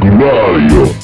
Gregorio.